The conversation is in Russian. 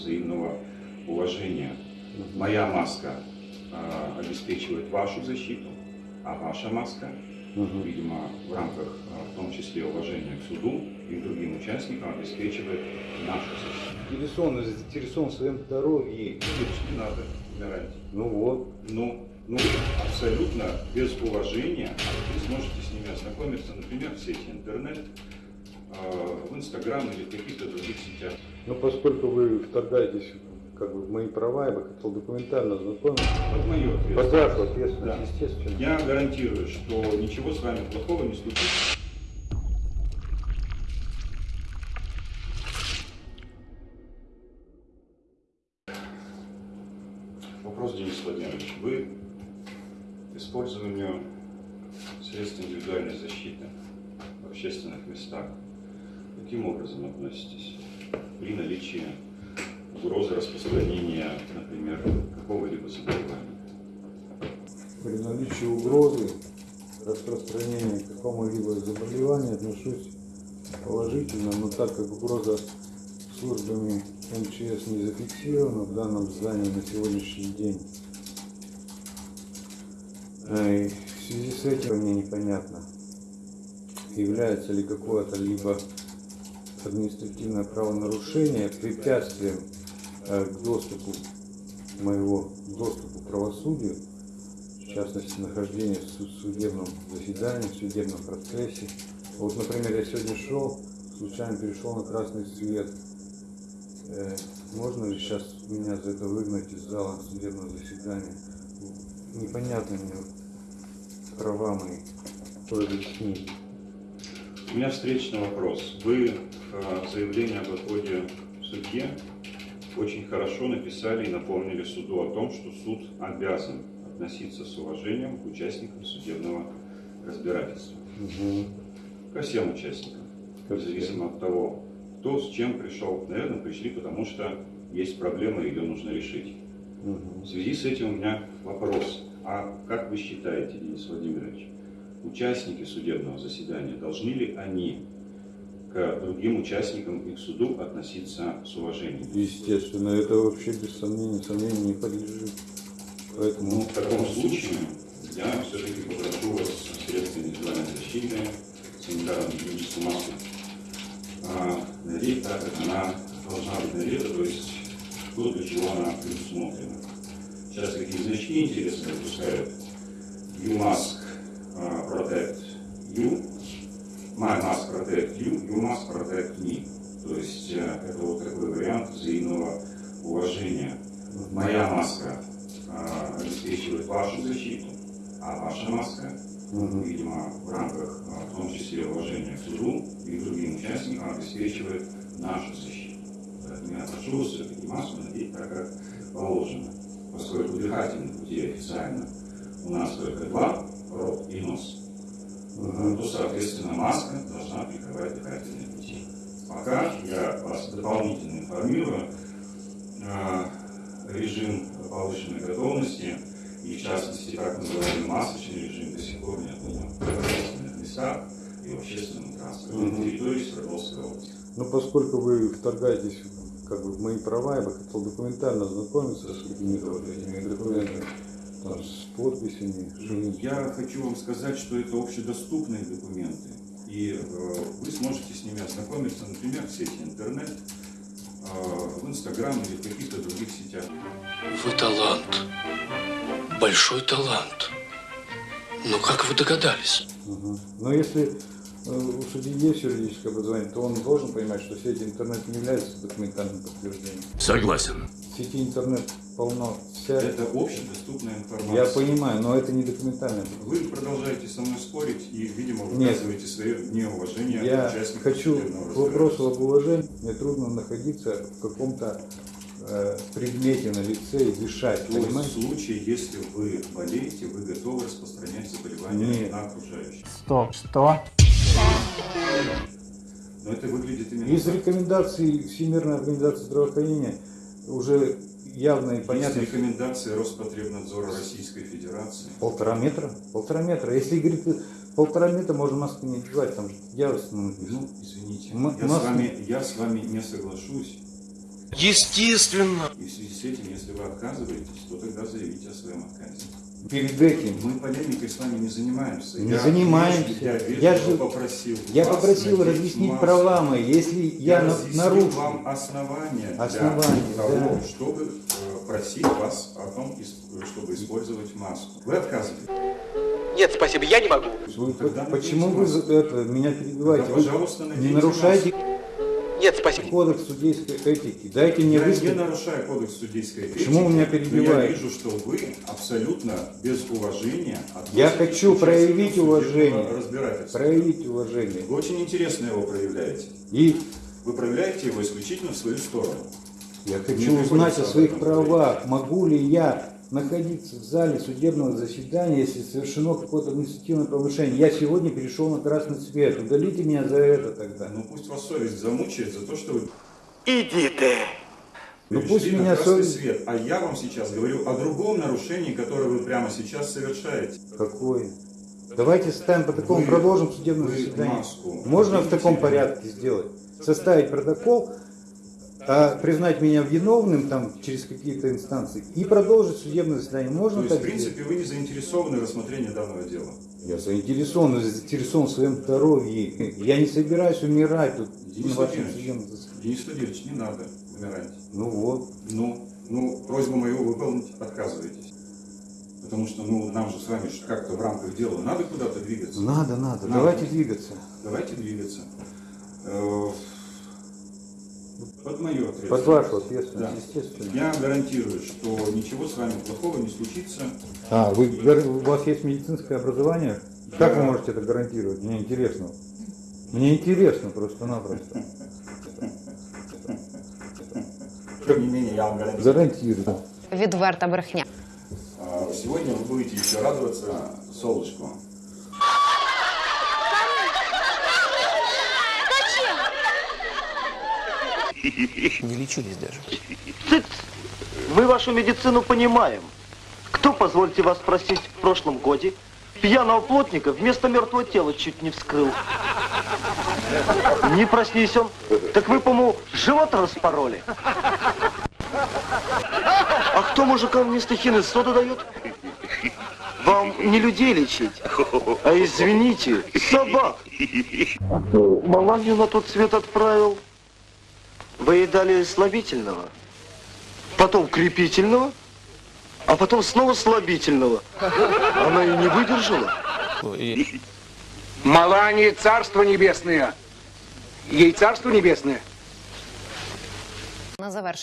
взаимного уважения. Моя маска а, обеспечивает вашу защиту, а ваша маска, Мгм. видимо, в рамках а, в том числе уважения к суду и к другим участникам обеспечивает нашу защиту. Заинтересован, заинтересован в своем здоровье. Не надо умирать. Ну вот. Ну, ну, абсолютно без уважения вы сможете с ними ознакомиться, например, в сети интернет, а, в Инстаграм или в каких-то других сетях. Но поскольку вы вторгаетесь как бы в мои права, я бы хотел документально ознакомиться. Вот Под ответственность. вашу ответственность, Да. естественно. Я гарантирую, что ничего с вами плохого не случится. Вопрос, Денис Владимирович. Вы к использованию средств индивидуальной защиты в общественных местах каким образом относитесь при наличии угрозы распространения, например, какого-либо заболевания? При наличии угрозы распространения какому-либо заболевания отношусь положительно, но так как угроза службами МЧС не зафиксирована в данном здании на сегодняшний день, э, и в связи с этим мне непонятно, является ли какое-то либо административное правонарушение препятствием э, к доступу моего доступу к правосудию, в частности, нахождение в суд- судебном заседании, в судебном процессе. Вот, например, я сегодня шел, случайно перешел на красный свет. Э, можно ли сейчас меня за это выгнать из зала судебного заседания? Непонятно мне права мои. Кто объяснить? У меня встречный вопрос. Вы в заявлении об отводе в суде очень хорошо написали и напомнили суду о том, что суд обязан относиться с уважением к участникам судебного разбирательства. Мгм. Ко всем участникам, Ко всем. независимо от того, кто с чем пришел. Наверное, пришли, потому что есть проблема, ее нужно решить. Мгм. В связи с этим у меня вопрос. А как вы считаете, Денис Владимирович, участники судебного заседания, должны ли они к другим участникам и к суду относиться с уважением? Естественно, это вообще без сомнения, сомнению не подлежит. Поэтому Ну, в таком случае я все-таки попрошу вас средства индивидуальной защиты, санитарную гигиеническую маску а, надеть так, как она должна быть надета, то есть то, для чего она предусмотрена. Сейчас какие значки интересные выпускают. You mask а, protect you, my mask protect you, you must protect me. То есть э, это вот такой вариант взаимного уважения. Моя маска а, обеспечивает вашу защиту, а ваша маска, видимо, в рамках, а, в том числе уважения к суду и другим участникам, обеспечивает нашу защиту. Поэтому я прошу все-таки маску надеть так, как положено, поскольку дыхательных путей официально у нас только два, рот и нос. То, соответственно, маска должна прикрывать дыхательные пути. Пока я вас дополнительно информирую, э, режим повышенной готовности и, в частности, так называемый масочный режим до сих пор не отменен в общественных местах и в общественном транспорте на территории Свердловской области. Но поскольку вы вторгаетесь как бы, в мои права, я бы хотел документально ознакомиться с этими документами, там, с подписями. Я хочу вам сказать, что это общедоступные документы, и э, вы сможете с ними ознакомиться, например, в сети интернет, э, в Инстаграм или в каких-то других сетях. Вы талант. Большой талант. Но как вы догадались? Мгм. Но если у судьи есть юридическое образование, то он должен понимать, что сеть интернет не является документальным подтверждением. Согласен. В сети интернет полно вся... Это общедоступная информация. Я понимаю, но это не документальное. Вы продолжаете со мной спорить и, видимо, Нет. выказываете свое неуважение Я хочу к вопросу об уважении. Мне трудно находиться в каком-то э, предмете на лице и дышать, То есть в случае, если вы болеете, вы готовы распространять заболевание Нет. на окружающих. Стоп, что? Но это выглядит именно Из так. рекомендаций Всемирной организации здравоохранения уже явно и Есть понятно. рекомендации Роспотребнадзора Российской Федерации. Полтора метра? Полтора метра. Если говорит полтора метра, можно маску не одевать, там же явственно написано. Ну, извините, я, М- с вами, я с вами не соглашусь. Естественно. И в связи с этим, если вы отказываетесь, то тогда заявите о своем отказе. Перед этим Мы полемикой с вами не занимаемся. Не Я занимаемся. Я, Я же- попросил я попросил разъяснить маску. права мои. Если я, на- разъяснил нарушу, вам основания, Основания, для того, да. чтобы э, просить вас о том, чтобы использовать маску. Вы отказываете. Нет, спасибо, я не могу. вы- тогда почему вы маску. это, меня перебиваете? Да, Вы пожалуйста, не нарушайте Нет, спасибо. кодекс судейской этики. Дайте мне Я не высказать. нарушаю кодекс судейской этики. Почему вы меня перебиваете? Я вижу, что вы абсолютно без уважения Я хочу проявить уважение. Проявить уважение. Вы очень интересно его проявляете. И Вы проявляете его исключительно в свою сторону. я хочу узнать о своих правах. Могу ли я находиться в зале судебного заседания, если совершено какое-то административное повышение? Я сегодня перешел на красный цвет. Удалите меня за это тогда. Ну пусть вас совесть замучает за то, что вы Иди ты. Ну, перешли пусть меня совесть- свет. А я вам сейчас говорю о другом нарушении, которое вы прямо сейчас совершаете. Какое? Давайте ставим протокол, Вы- продолжим судебное заседание. маску Можно в таком порядке сделать? Составить протокол, а, признать меня виновным там через какие-то инстанции и продолжить судебное заседание. Можно То есть, в принципе, вы не заинтересованы в рассмотрении данного дела. Я заинтересован, заинтересован в своем здоровье. Я не собираюсь умирать тут Денис на вашем судебном заседании. Денис Владимирович, не надо умирать. Ну вот. Ну, ну, просьбу мою выполнить отказываетесь. Потому что, ну, нам же с вами как-то в рамках дела надо куда-то двигаться. Надо, надо. Надо. Давайте двигаться. Давайте двигаться. Под мою ответственность. Под вашу ответственность, Да. естественно. Я гарантирую, что ничего с вами плохого не случится. А, вы, у вас есть медицинское образование? Как Да. вы можете это гарантировать? Мне интересно. Мне интересно просто-напросто. Тем не менее, я вам гарантирую. Гарантирую. Відверта брехня. А, Сегодня вы будете еще радоваться солнышку. Не лечились даже. Цыц! Мы вашу медицину понимаем. Кто, позвольте вас спросить, в прошлом годе пьяного плотника вместо мертвого тела чуть не вскрыл? Не проснись он, так вы, по-моему, живот распороли. А кто мужикам вместо хины соду дает? Вам не людей лечить, а извините, собак. А кто Маланью на тот свет отправил? Вы ей дали слабительного, потом крепительного, а потом снова слабительного. Она и не выдержала. И Малании царство небесное. Ей царство небесное. На завершення.